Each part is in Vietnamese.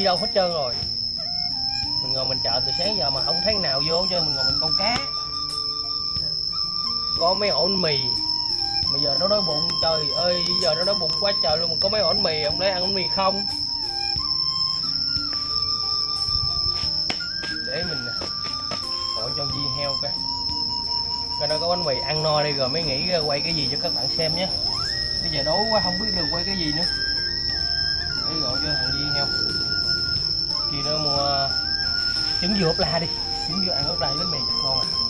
đi đâu hết trơn rồi. Mình ngồi mình chợ từ sáng giờ mà không thấy nào vô, cho mình ngồi mình câu cá. Có mấy ổ bánh mì. Mà giờ nó đói bụng, trời ơi, Giờ nó đói bụng quá trời luôn, mà có mấy ổ bánh mì Ông lấy ăn bánh mì không? Để mình à, gọi cho Di heo coi coi nó có bánh mì ăn no đi rồi mới nghĩ quay cái gì cho các bạn xem nhé. Bây giờ đói quá, không biết được quay cái gì nữa. Trứng dừa ốp la đi. Trứng dừa ăn ốp la với bánh mì chắc ngon à.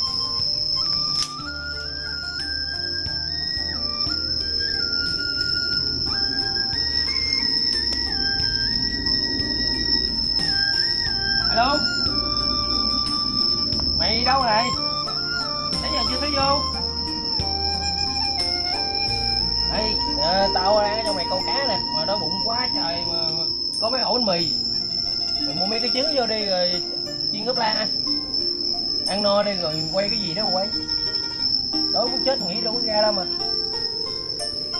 Gì đó quay? Đối muốn chết nghĩ đâu có ra đâu mà.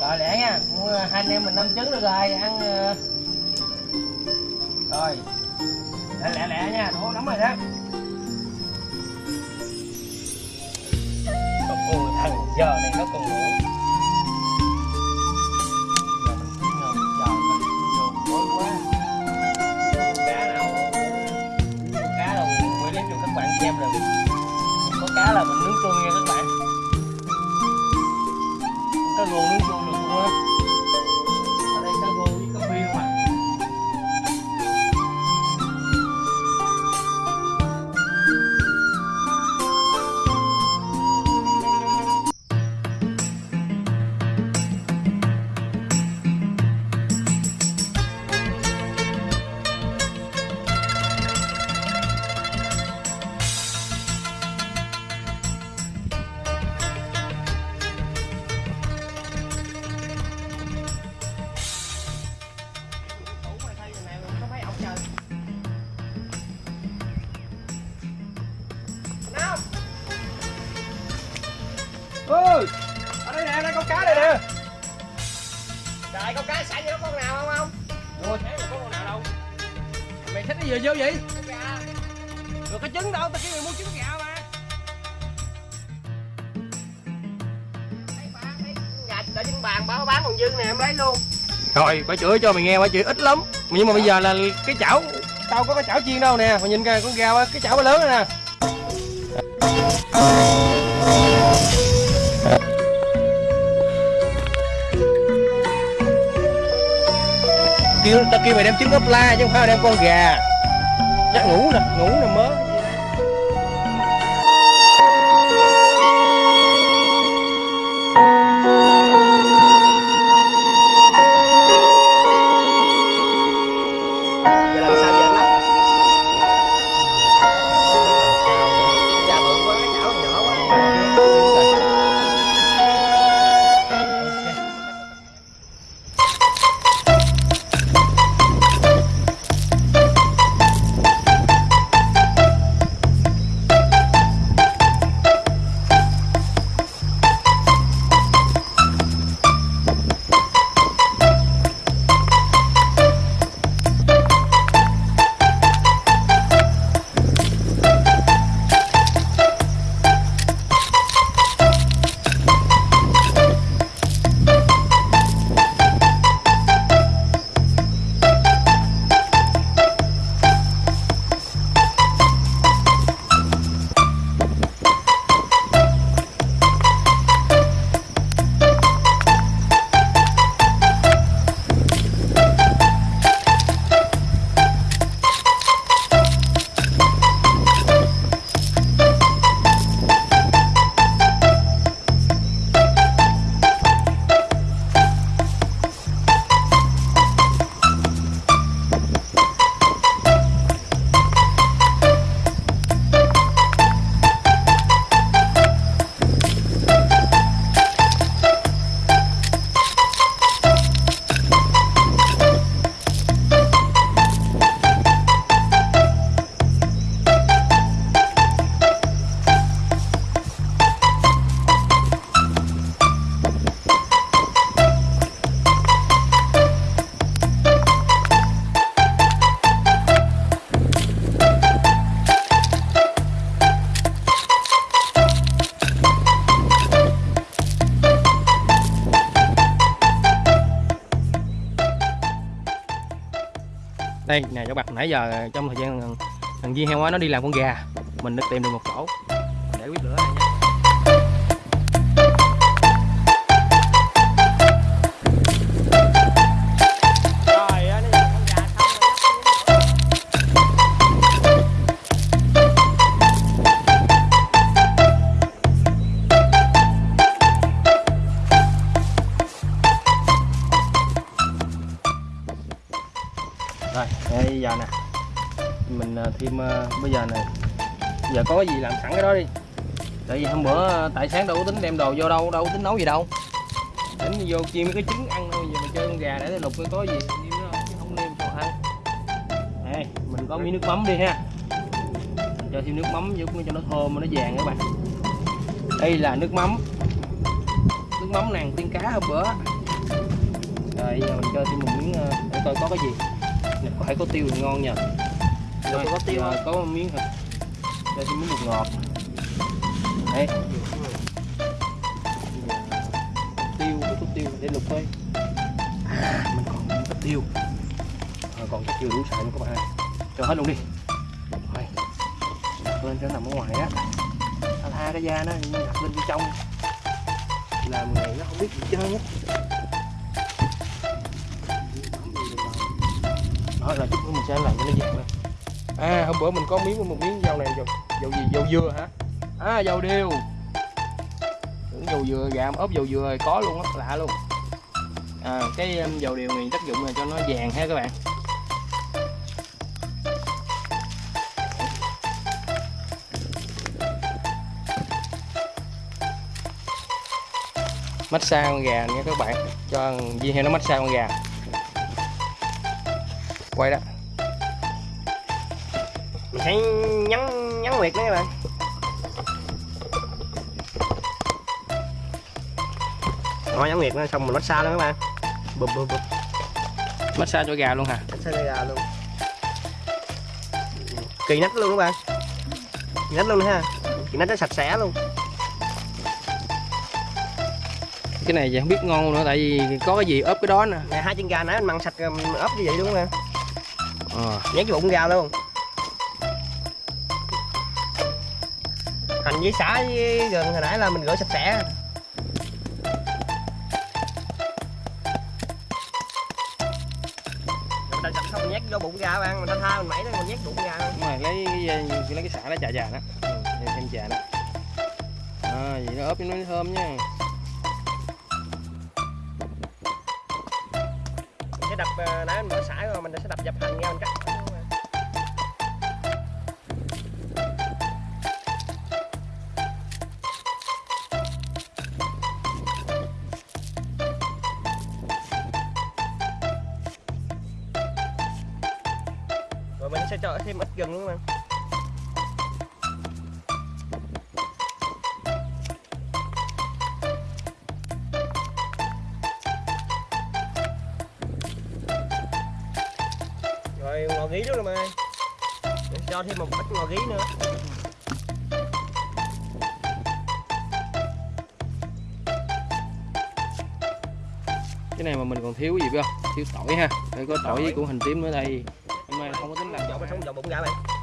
Rồi lẹ nha, mua hai anh em mình năm trứng được rồi, ăn ờ. rồi. Lẹ lẹ lẹ nha đủ lắm rồi đó. Ôi, thằng giờ này nó còn ngủ. Giờ mình quá. Cá nào cá quay cho các bạn xem được cá là mình nướng chua nha các bạn. Có luôn nướng chua được luôn á? Mày gì vô vậy? Trứng Được cái trứng đâu, tao kêu mày mua trứng gà mà. Trứng gà đợi trên bàn, bà bán còn dư nè, em lấy luôn. Rồi bà chửi cho mày nghe bà chửi ít lắm. Nhưng mà bây giờ là cái chảo tao có cái chảo chiên đâu nè. Mà nhìn coi con gà cái chảo nó lớn nè. Kêu tao kêu mày đem trứng ốp la chứ không phải đem con gà chắc ngủ nè ngủ nè mớ đây nè cháu bạn nãy giờ trong thời gian thằng, thằng viên heo á nó đi làm con gà. Mình đã tìm được một có gì làm sẵn cái đó đi. Tại vì hôm bữa ờ, tại sáng đâu có tính đem đồ vô đâu đâu có tính nấu gì đâu. Tính vô chiên mấy cái trứng ăn thôi giờ mình chơi con gà để lục coi có gì. Chứ không đem đồ ăn. Đây mình có miếng nước mắm đi ha. Cho thêm nước mắm vô cho nó thơm nó vàng các bạn. Đây là nước mắm. Nước mắm nàng tiên cá hôm bữa. Rồi giờ mình cho thêm một miếng ờ, để coi có cái gì. Phải có tiêu thì ngon nha rồi có tiêu giờ có miếng thịt cho miếng bột ngọt. Đây. Tiêu có chút tiêu để lục coi. À mình còn miếng có tiêu. À, còn cái tiêu đủ xài luôn các bạn ơi. Cho hết luôn đi. Rồi. Đặt lên cho nằm ở ngoài á. Tha tha cái da nó đặt lên bên trong. Làm nghề nó không biết gì trơn á. Đó là chút nữa mình sẽ làm cho nó vàng lên à hôm bữa mình có miếng một miếng dầu này dầu dầu gì? Dầu dừa hả? À dầu điều. Tưởng dầu dừa, gà ốp dầu dừa có luôn á, lạ luôn. À cái um, dầu điều này tác dụng là cho nó vàng ha các bạn. Massage con gà nha các bạn. Cho viên heo nó massage con gà. Quay đó. Mình sẽ nhắn nhắn nguyệt nữa các bạn. Rồi nhắn nguyệt nó xong mình massage luôn các bạn. Bụp bụp bụp. Massage cho gà luôn hả? Massage gà luôn. Kỳ nách luôn các bạn. Kỳ nách luôn nữa ha. Kỳ nách nó sạch sẽ luôn. Cái này giờ không biết ngon nữa tại vì có cái gì ốp cái đó nè. Hai chân gà nãy mình mặn sạch rồi mình ốp như vậy luôn nè ờ. Nhét cái bụng gà luôn hành với xả với gừng hồi nãy là mình rửa sạch sẽ. Mình sạch xong mình nhét vô bụng gà bạn mình tha tha mình mẩy đó mình nhét bụng gà. Luôn đúng rồi lấy cái lấy cái xả đó chà chà đó ừ, thêm chà đó à, vậy nó ốp cho nó thơm nha. Mình sẽ đập ờ, nãy mình bỏ xả rồi mình sẽ đập dập hành ra mình cắt gừng luôn mà. Rồi ngò gí luôn rồi Để cho thêm một ít ngò gí nữa. Cái này mà mình còn thiếu gì không? Thiếu tỏi ha. Phải có tỏi với củ hành tím nữa đây hôm không có tính làm vỏ bánh sống vỏ bụng gà mày.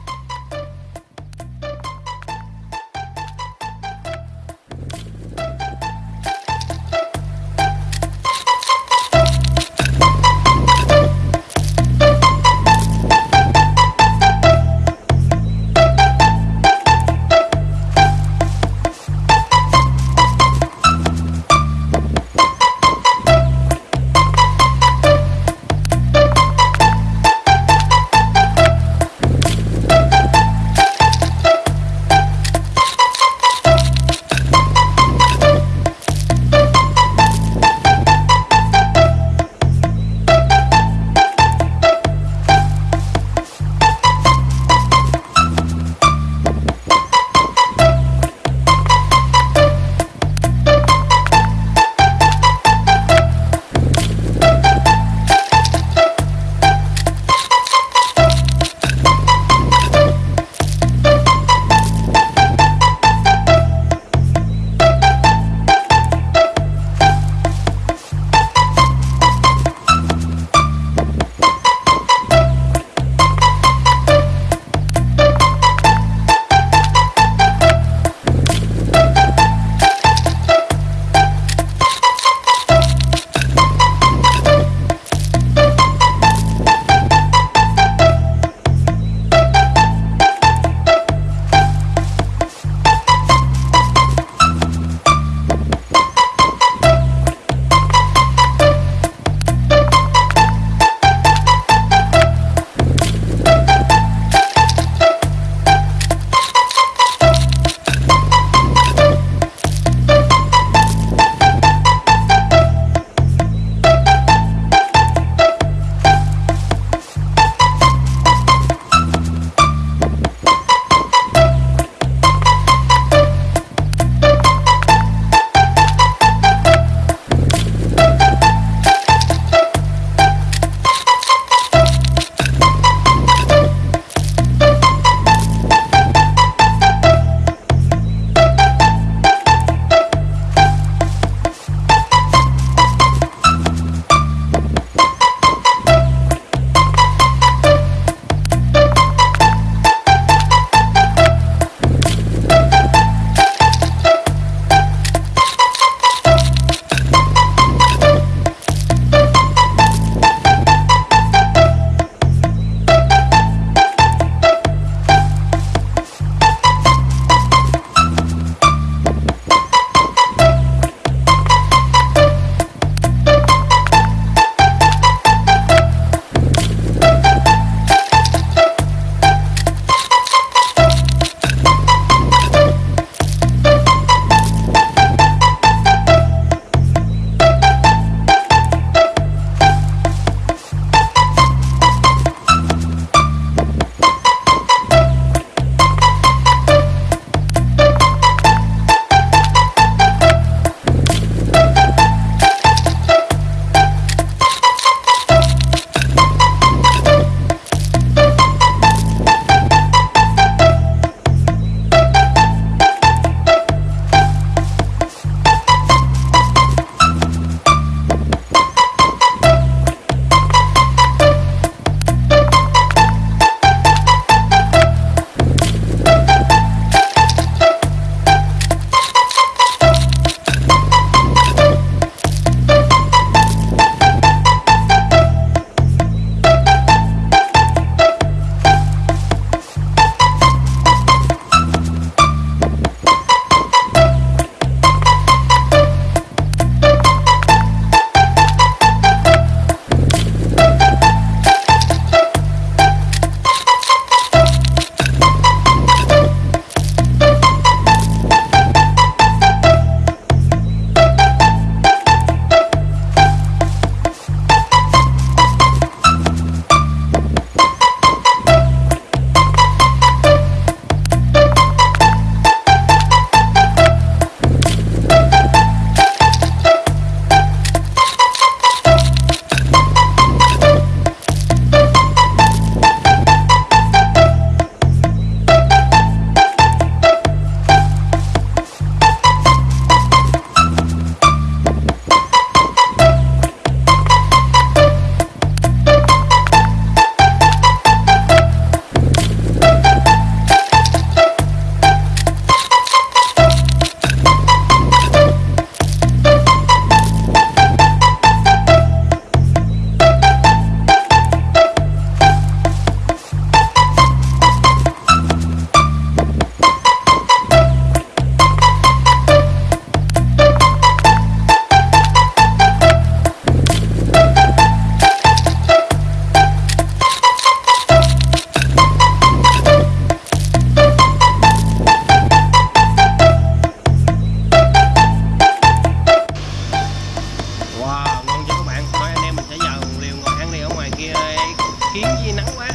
Kiếm gì nắng quá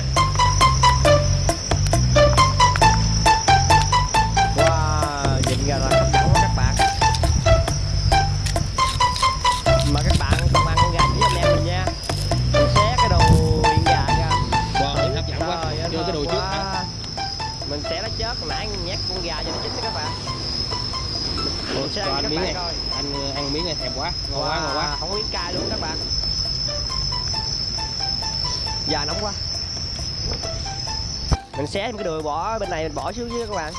xé thêm cái đường bỏ bên này mình bỏ xuống dưới các bạn.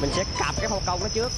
Mình sẽ cặp cái phong công nó trước.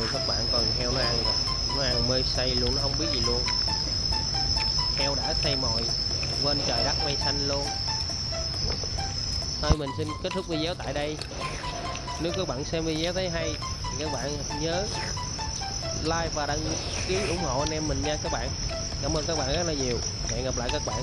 Trời các bạn còn heo nó ăn rồi. Nó ăn mê say luôn, nó không biết gì luôn. Heo đã say mồi, quên trời đất mây xanh luôn. Thôi, mình xin kết thúc video tại đây. Nếu các bạn xem video thấy hay, thì các bạn nhớ like và đăng ký ủng hộ anh em mình nha các bạn. Cảm ơn các bạn rất là nhiều. Hẹn gặp lại các bạn.